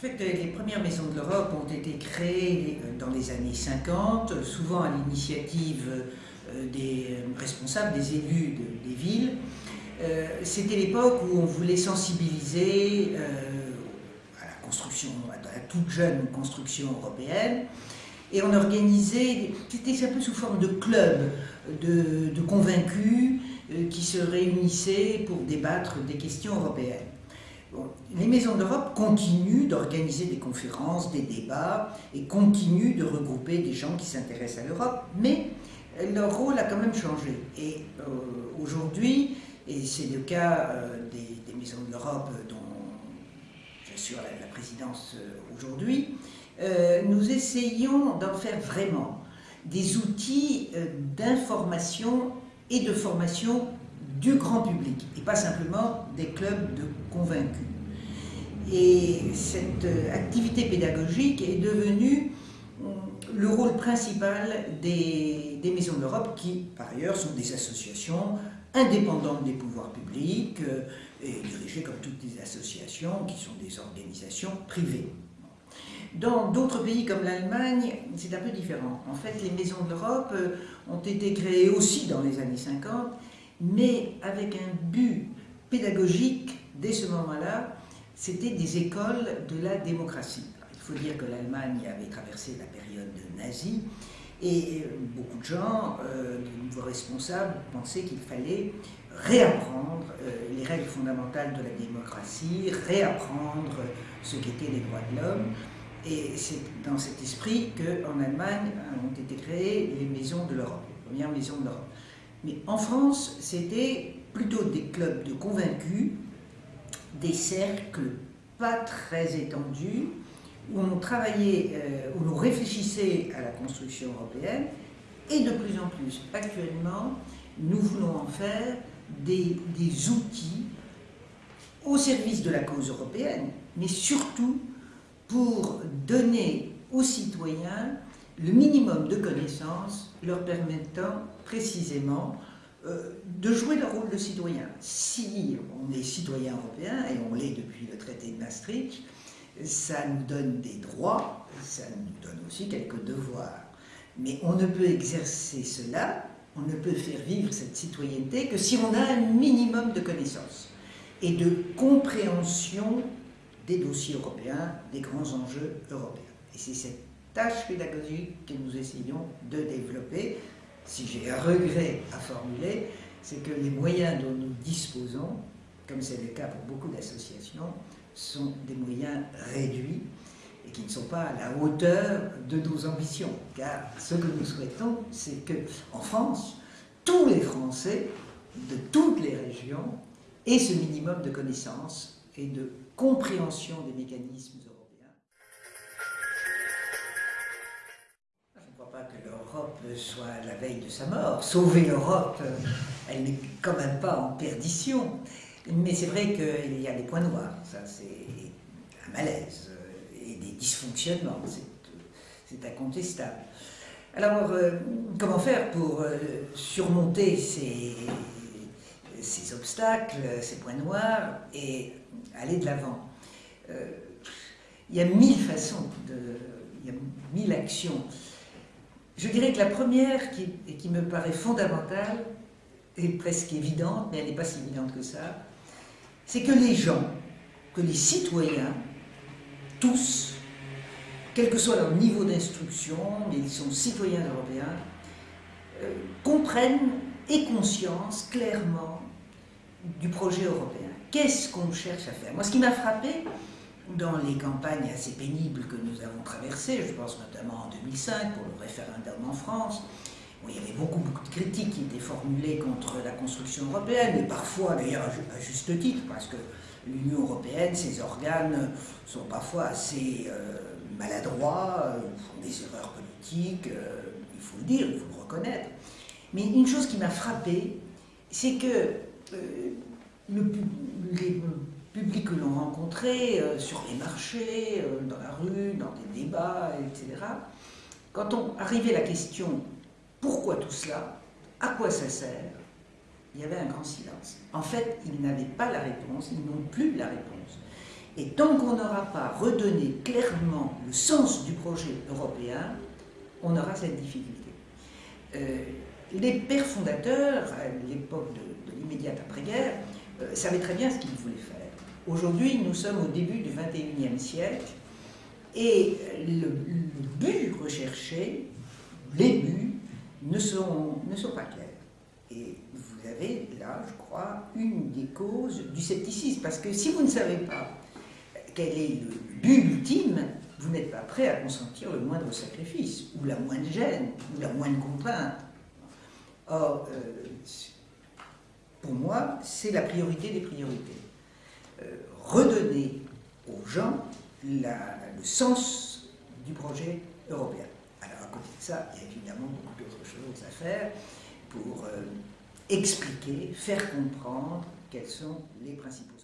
fait, les premières maisons de l'Europe ont été créées dans les années 50, souvent à l'initiative des responsables, des élus des villes. C'était l'époque où on voulait sensibiliser à la construction, à la toute jeune construction européenne, et on organisait, c'était un peu sous forme de club de, convaincus euh, qui se réunissaient pour débattre des questions européennes. Les maisons d'Europe continuent d'organiser des conférences, des débats, et continuent de regrouper des gens qui s'intéressent à l'Europe, mais leur rôle a quand même changé. Et euh, aujourd'hui, et c'est le cas euh, des, maisons de l'Europe dont j'assure la, la, présidence aujourd'hui, euh, nous essayons d'en faire vraiment des outils euh, d'information et de formation du grand public, et pas simplement des clubs de convaincus. Et cette euh, activité pédagogique est devenue le rôle principal des, des Maisons de l'Europe, qui par ailleurs sont des associations indépendantes des pouvoirs publics et dirigées comme toutes les associations qui sont des organisations privées. Dans d'autres pays comme l'Allemagne, c'est un peu différent. En fait, les maisons de l'Europe euh, ont été créées aussi dans les années 50, mais avec un but pédagogique dès ce moment-là, c'était des écoles de la démocratie. il faut dire que l'Allemagne avait traversé la période nazie et euh, beaucoup de gens, euh, de nouveaux responsables, pensaient qu'il fallait réapprendre les règles fondamentales de la démocratie, réapprendre ce qu'étaient les droits de l'homme. Et c'est dans cet esprit qu'en Allemagne ont été créées les maisons de l'Europe, les premières maisons de l'Europe. Mais en France, c'était plutôt des clubs de convaincus, des cercles pas très étendus, où on travaillait, euh, où l'on réfléchissait à la construction européenne, et de plus en plus, actuellement, nous voulons en faire des, des outils au service de la cause européenne, mais surtout pour donner aux citoyens le minimum de connaissances leur permettant précisément euh, de jouer leur rôle de citoyen. Si on est citoyen européen, et on l'est depuis le traité de Maastricht, ça nous donne des droits, ça nous donne aussi quelques devoirs. Mais on ne peut exercer cela, on ne peut faire vivre cette citoyenneté que si on a un minimum de connaissances et de compréhension des dossiers européens, des grands enjeux européens. Et c'est cette tâche pédagogique que nous essayons de développer. Si j'ai un regret à formuler, c'est que les moyens dont nous disposons, comme c'est le cas pour beaucoup d'associations, sont des moyens réduits et qui ne sont pas à la hauteur de nos ambitions. Car ce que nous souhaitons, c'est que en France, tous les Français de toutes les régions aient ce minimum de connaissances et de compréhension des mécanismes soit la veille de sa mort. Sauver l'Europe, elle n'est quand même pas en perdition. Mais c'est vrai qu'il y a des points noirs, ça c'est un malaise et des dysfonctionnements, c'est incontestable. Alors, euh, comment faire pour euh, surmonter ces, obstacles, ces points noirs et aller de l'avant? Euh, il y a mille façons, il y a mille actions. Je dirais que la première, qui, qui me paraît fondamentale, est presque évidente, mais elle n'est pas si évidente que ça, c'est que les gens, que les citoyens, tous, quel que soit leur niveau d'instruction, mais ils sont citoyens européens, euh, comprennent et conscience clairement du projet européen. Qu'est-ce qu'on cherche à faire? Moi, ce qui m'a frappé dans les campagnes assez pénibles que nous avons traversées, je pense notamment en 2005 pour le référendum en France, où il y avait beaucoup, beaucoup de critiques qui étaient formulées contre la construction européenne, et parfois d'ailleurs à juste titre, parce que l'Union européenne, ses organes sont parfois assez euh, maladroits, euh, font des erreurs politiques, euh, il faut le dire, il faut le reconnaître. Mais une chose qui m'a frappé, c'est que le, les publics que l'on rencontrait euh, sur les marchés, euh, dans la rue, dans des débats, etc., quand on arrivait à la question pourquoi tout cela, à quoi ça sert, il y avait un grand silence. En fait, ils n'avaient pas la réponse, ils n'ont plus la réponse. Et tant qu'on n'aura pas redonné clairement le sens du projet européen, on aura cette difficulté. Euh, les pères fondateurs, à l'époque de, l'immédiate après-guerre, savaient très bien ce qu'ils voulaient faire. Aujourd'hui, nous sommes au début du XXIe siècle et le, but recherché, les buts, ne sont, ne sont pas clairs. Et vous avez là, je crois, une des causes du scepticisme. Parce que si vous ne savez pas quel est le but ultime, vous n'êtes pas prêt à consentir le moindre sacrifice, ou la moindre gêne, ou la moindre contrainte. Or, euh, pour moi, c'est la priorité des priorités. Redonner aux gens le sens du projet européen. Alors, à côté de ça, il y a évidemment beaucoup d'autres choses à faire pour euh, expliquer, faire comprendre quels sont les principaux